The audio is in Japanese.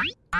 グリップ!